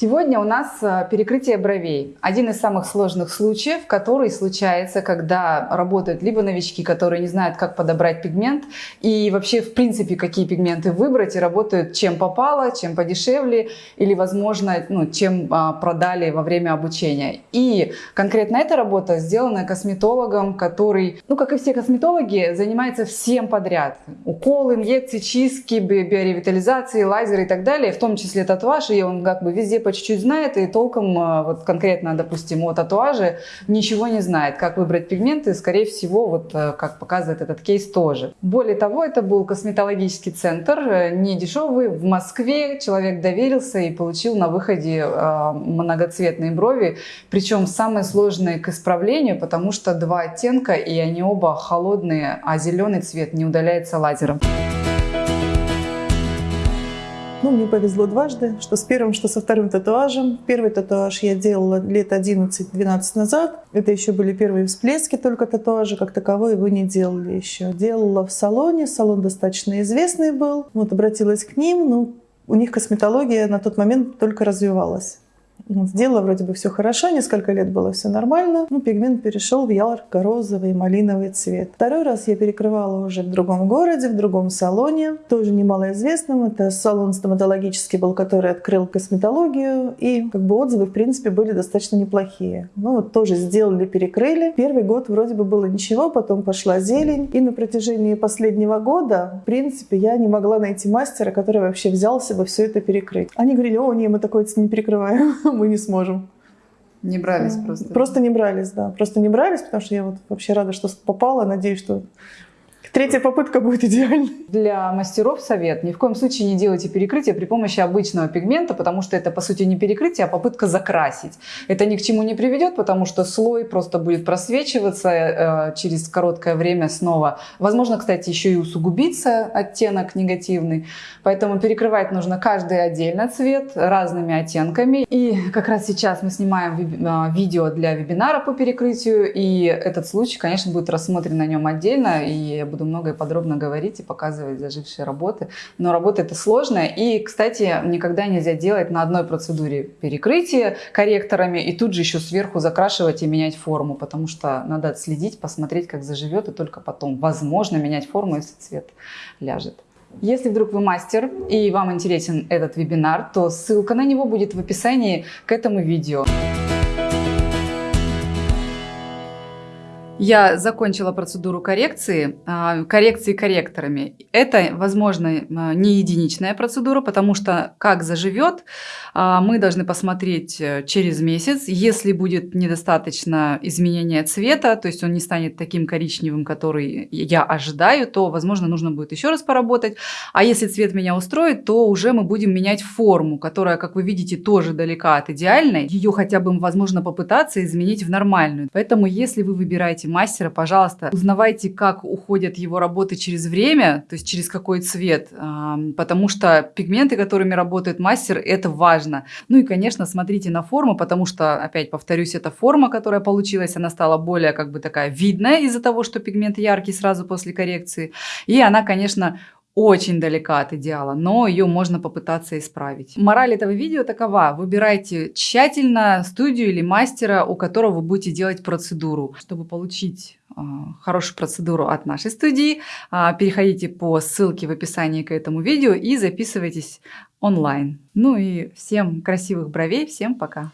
Сегодня у нас э, перекрытие бровей. Один из самых сложных случаев, который случается, когда работают либо новички, которые не знают, как подобрать пигмент, и вообще, в принципе, какие пигменты выбрать, и работают чем попало, чем подешевле, или, возможно, ну, чем а, продали во время обучения. И конкретно эта работа сделана косметологом, который, ну, как и все косметологи, занимается всем подряд. Уколы, инъекции, чистки, биоревитализации, лазеры и так далее, в том числе татуаж, и он как бы везде по чуть-чуть знает и толком, а, вот конкретно, допустим, о татуаже ничего не знает. Как выбрать пигменты, скорее всего, вот а, как показывает этот кейс тоже. Более того, это был косметологический центр, э, не дешевый, в Москве. Человек доверился и получил на выходе а, многоцветные брови, причем самые сложные к исправлению, потому что два оттенка, и они оба холодные, а зеленый цвет не удаляется лазером. Ну, мне повезло дважды, что с первым, что со вторым татуажем. Первый татуаж я делала лет 11-12 назад. Это еще были первые всплески только татуажа, как таковой его не делали еще. Делала в салоне, салон достаточно известный был. Вот обратилась к ним, ну, у них косметология на тот момент только развивалась. Сделала вроде бы все хорошо, несколько лет было все нормально. Ну, пигмент перешел в ярко-розовый малиновый цвет. Второй раз я перекрывала уже в другом городе, в другом салоне, тоже немалоизвестном. Это салон стоматологический был, который открыл косметологию. И как бы отзывы, в принципе, были достаточно неплохие. Ну, вот тоже сделали, перекрыли. Первый год вроде бы было ничего, потом пошла зелень. И на протяжении последнего года, в принципе, я не могла найти мастера, который вообще взялся бы все это перекрыть. Они говорили, о, не, мы такое не перекрываем. мы не сможем. Не брались просто. Просто не брались, да. Просто не брались, потому что я вот вообще рада, что попала. Надеюсь, что Третья попытка будет идеальной. Для мастеров совет. Ни в коем случае не делайте перекрытие при помощи обычного пигмента, потому что это, по сути, не перекрытие, а попытка закрасить. Это ни к чему не приведет, потому что слой просто будет просвечиваться э, через короткое время снова. Возможно, кстати, еще и усугубиться оттенок негативный. Поэтому перекрывать нужно каждый отдельно цвет разными оттенками. И как раз сейчас мы снимаем э, видео для вебинара по перекрытию, и этот случай, конечно, будет рассмотрен на нем отдельно, и я буду много и подробно говорить и показывать зажившие работы. Но работа это сложная. И, кстати, никогда нельзя делать на одной процедуре перекрытие корректорами и тут же еще сверху закрашивать и менять форму, потому что надо отследить, посмотреть, как заживет, и только потом, возможно, менять форму, если цвет ляжет. Если вдруг вы мастер и вам интересен этот вебинар, то ссылка на него будет в описании к этому видео. Я закончила процедуру коррекции, а, коррекции корректорами. Это, возможно, а, не единичная процедура, потому что как заживет, а, мы должны посмотреть э, через месяц. Если будет недостаточно изменения цвета, то есть он не станет таким коричневым, который я ожидаю, то, возможно, нужно будет еще раз поработать. А если цвет меня устроит, то уже мы будем менять форму, которая, как вы видите, тоже далека от идеальной. Ее хотя бы, возможно, попытаться изменить в нормальную. Поэтому, если вы выбираете мастера, пожалуйста, узнавайте, как уходят его работы через время, то есть через какой цвет, потому что пигменты, которыми работает мастер, это важно. Ну и, конечно, смотрите на форму, потому что, опять повторюсь, эта форма, которая получилась, она стала более как бы такая видная из-за того, что пигмент яркий сразу после коррекции. И она, конечно, очень далека от идеала, но ее можно попытаться исправить. Мораль этого видео такова. Выбирайте тщательно студию или мастера, у которого вы будете делать процедуру. Чтобы получить э, хорошую процедуру от нашей студии, э, переходите по ссылке в описании к этому видео и записывайтесь онлайн. Ну и всем красивых бровей, всем пока!